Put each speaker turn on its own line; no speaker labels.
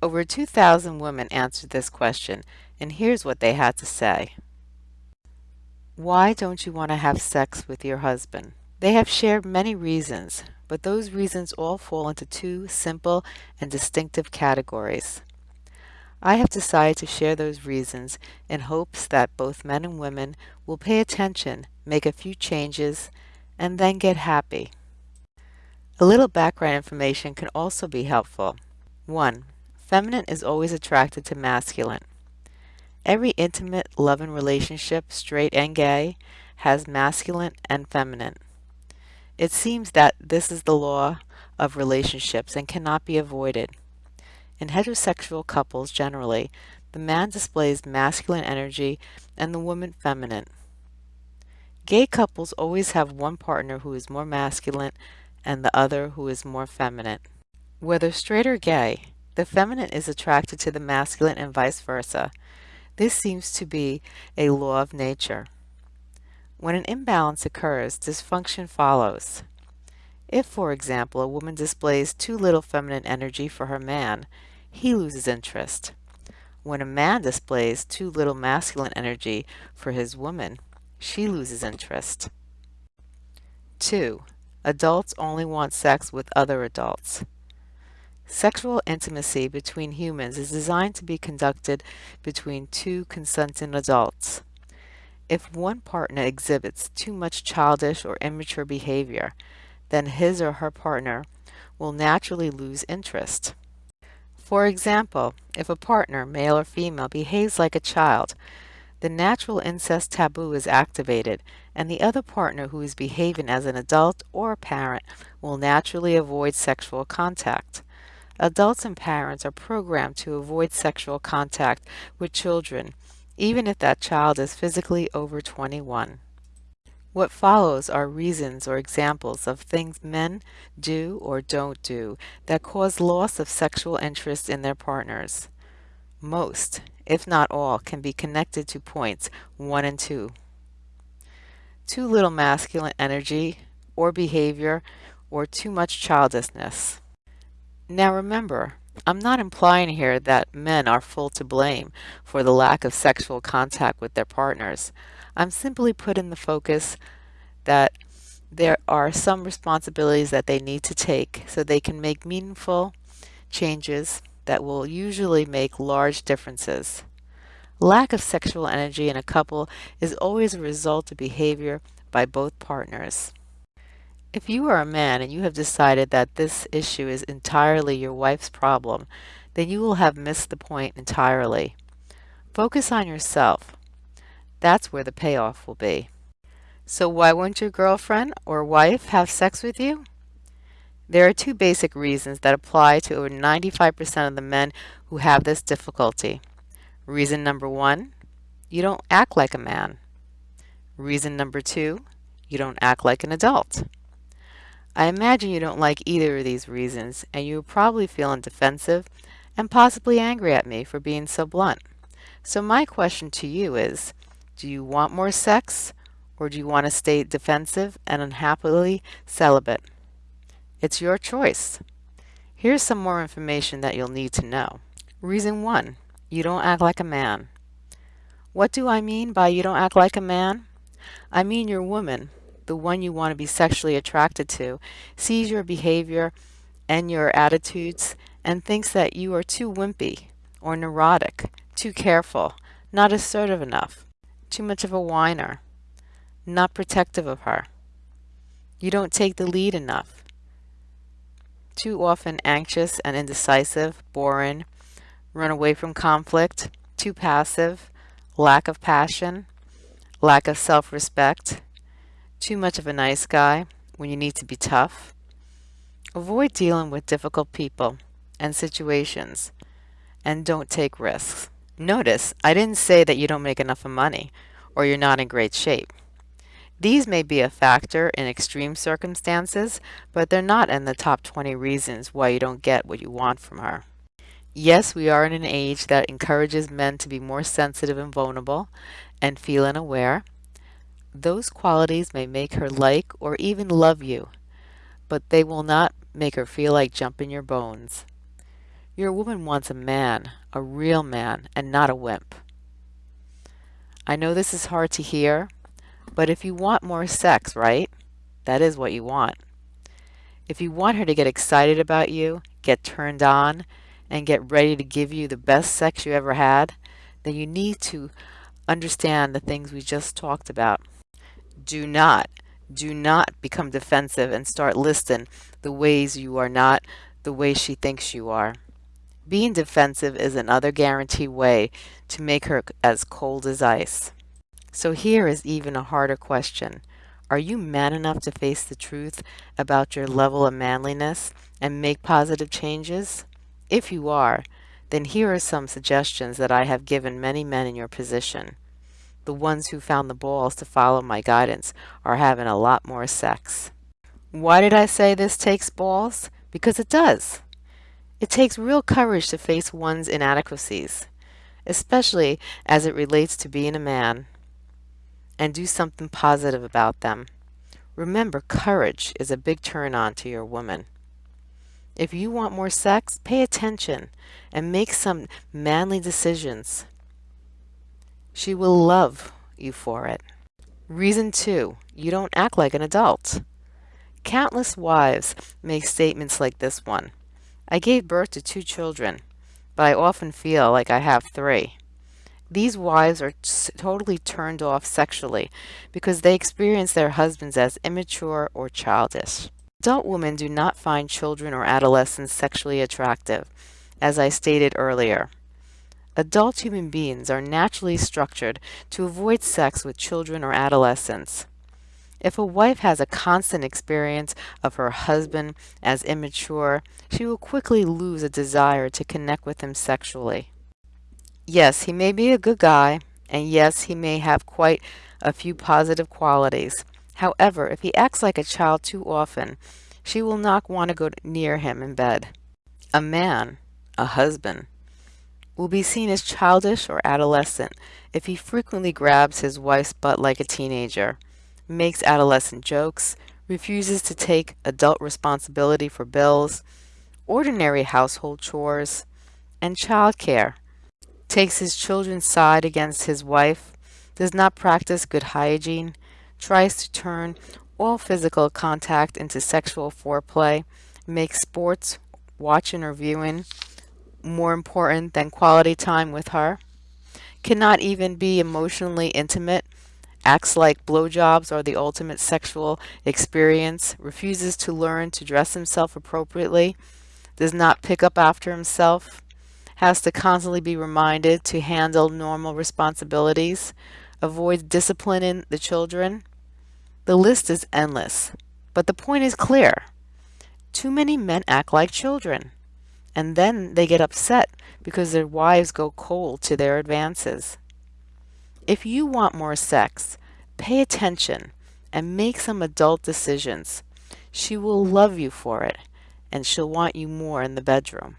Over 2,000 women answered this question, and here's what they had to say. Why don't you want to have sex with your husband? They have shared many reasons, but those reasons all fall into two simple and distinctive categories. I have decided to share those reasons in hopes that both men and women will pay attention, make a few changes, and then get happy. A little background information can also be helpful. 1. Feminine is always attracted to masculine. Every intimate, loving relationship, straight and gay, has masculine and feminine. It seems that this is the law of relationships and cannot be avoided. In heterosexual couples generally, the man displays masculine energy and the woman feminine. Gay couples always have one partner who is more masculine and the other who is more feminine. Whether straight or gay, the feminine is attracted to the masculine and vice versa. This seems to be a law of nature. When an imbalance occurs, dysfunction follows. If, for example, a woman displays too little feminine energy for her man, he loses interest. When a man displays too little masculine energy for his woman, she loses interest. 2. Adults only want sex with other adults. Sexual intimacy between humans is designed to be conducted between two consenting adults. If one partner exhibits too much childish or immature behavior, then his or her partner will naturally lose interest. For example, if a partner, male or female, behaves like a child, the natural incest taboo is activated, and the other partner who is behaving as an adult or a parent will naturally avoid sexual contact. Adults and parents are programmed to avoid sexual contact with children even if that child is physically over 21. What follows are reasons or examples of things men do or don't do that cause loss of sexual interest in their partners. Most, if not all, can be connected to points 1 and 2. Too little masculine energy or behavior or too much childishness. Now remember, I'm not implying here that men are full to blame for the lack of sexual contact with their partners. I'm simply putting the focus that there are some responsibilities that they need to take so they can make meaningful changes that will usually make large differences. Lack of sexual energy in a couple is always a result of behavior by both partners. If you are a man and you have decided that this issue is entirely your wife's problem, then you will have missed the point entirely. Focus on yourself. That's where the payoff will be. So why won't your girlfriend or wife have sex with you? There are two basic reasons that apply to over 95% of the men who have this difficulty. Reason number one, you don't act like a man. Reason number two, you don't act like an adult. I imagine you don't like either of these reasons, and you are probably feeling defensive and possibly angry at me for being so blunt. So my question to you is, do you want more sex, or do you want to stay defensive and unhappily celibate? It's your choice. Here's some more information that you'll need to know. Reason 1. You don't act like a man. What do I mean by you don't act like a man? I mean your woman the one you want to be sexually attracted to, sees your behavior and your attitudes and thinks that you are too wimpy or neurotic, too careful, not assertive enough, too much of a whiner, not protective of her. You don't take the lead enough. Too often anxious and indecisive, boring, run away from conflict, too passive, lack of passion, lack of self-respect, too much of a nice guy when you need to be tough. Avoid dealing with difficult people and situations and don't take risks. Notice, I didn't say that you don't make enough money or you're not in great shape. These may be a factor in extreme circumstances, but they're not in the top 20 reasons why you don't get what you want from her. Yes, we are in an age that encourages men to be more sensitive and vulnerable and feel unaware, those qualities may make her like or even love you, but they will not make her feel like jumping your bones. Your woman wants a man, a real man, and not a wimp. I know this is hard to hear, but if you want more sex, right? That is what you want. If you want her to get excited about you, get turned on, and get ready to give you the best sex you ever had, then you need to understand the things we just talked about. Do not, do not become defensive and start listing the ways you are not the way she thinks you are. Being defensive is another guarantee way to make her as cold as ice. So here is even a harder question. Are you man enough to face the truth about your level of manliness and make positive changes? If you are, then here are some suggestions that I have given many men in your position. The ones who found the balls to follow my guidance are having a lot more sex. Why did I say this takes balls? Because it does. It takes real courage to face one's inadequacies, especially as it relates to being a man, and do something positive about them. Remember, courage is a big turn on to your woman. If you want more sex, pay attention and make some manly decisions. She will love you for it. Reason two, you don't act like an adult. Countless wives make statements like this one. I gave birth to two children, but I often feel like I have three. These wives are totally turned off sexually because they experience their husbands as immature or childish. Adult women do not find children or adolescents sexually attractive, as I stated earlier. Adult human beings are naturally structured to avoid sex with children or adolescents. If a wife has a constant experience of her husband as immature, she will quickly lose a desire to connect with him sexually. Yes, he may be a good guy, and yes, he may have quite a few positive qualities. However, if he acts like a child too often, she will not want to go near him in bed. A man, a husband, will be seen as childish or adolescent if he frequently grabs his wife's butt like a teenager makes adolescent jokes, refuses to take adult responsibility for bills, ordinary household chores, and childcare, takes his children's side against his wife, does not practice good hygiene, tries to turn all physical contact into sexual foreplay, makes sports, watching or viewing, more important than quality time with her, cannot even be emotionally intimate. Acts like blowjobs are the ultimate sexual experience, refuses to learn to dress himself appropriately, does not pick up after himself, has to constantly be reminded to handle normal responsibilities, avoids disciplining the children. The list is endless, but the point is clear. Too many men act like children, and then they get upset because their wives go cold to their advances. If you want more sex, pay attention and make some adult decisions. She will love you for it, and she'll want you more in the bedroom.